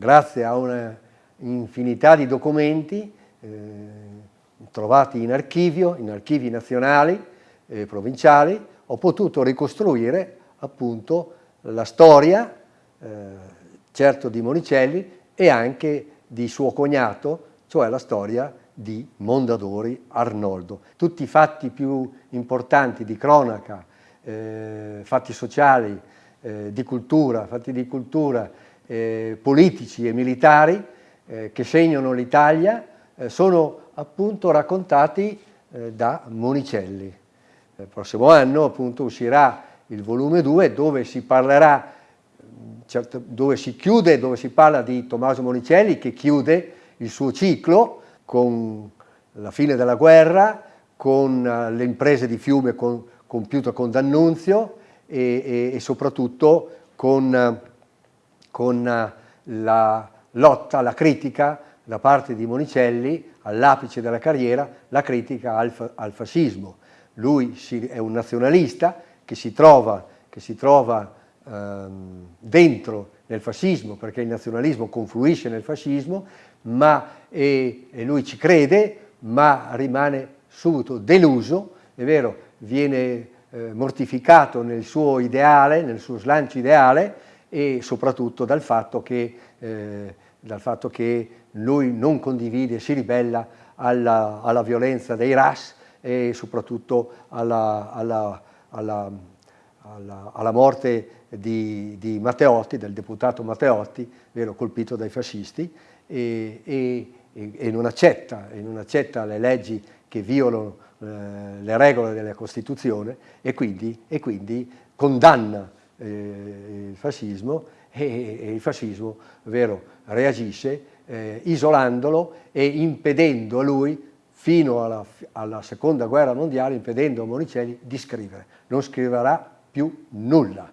Grazie a un'infinità di documenti eh, trovati in archivio, in archivi nazionali e provinciali, ho potuto ricostruire appunto la storia, eh, certo di Monicelli, e anche di suo cognato, cioè la storia di Mondadori Arnoldo. Tutti i fatti più importanti di cronaca, eh, fatti sociali, eh, di cultura, fatti di cultura, eh, politici e militari eh, che segnano l'Italia eh, sono appunto raccontati eh, da Monicelli. Il prossimo anno appunto uscirà il volume 2 dove si parlerà, certo, dove si chiude, dove si parla di Tommaso Monicelli che chiude il suo ciclo con la fine della guerra, con le imprese di fiume con, compiute con D'Annunzio e, e, e, soprattutto con con eh, la lotta, la critica da parte di Monicelli all'apice della carriera, la critica al, al fascismo. Lui si, è un nazionalista che si trova, che si trova ehm, dentro nel fascismo, perché il nazionalismo confluisce nel fascismo, ma, e, e lui ci crede, ma rimane subito deluso, è vero, viene eh, mortificato nel suo ideale, nel suo slancio ideale, e soprattutto dal fatto che, eh, dal fatto che lui non condivide, si ribella alla, alla violenza dei RAS e soprattutto alla, alla, alla morte di, di, Matteotti, del deputato Matteotti, vero, colpito dai fascisti, e, e, e, non accetta, e, non accetta, le leggi che violano eh, le regole della Costituzione e quindi, e quindi condanna eh, il fascismo e, e, il fascismo vero, reagisce eh, isolandolo e impedendo a lui fino alla, alla, seconda guerra mondiale, impedendo a Monicelli di scrivere. Non scriverà più nulla.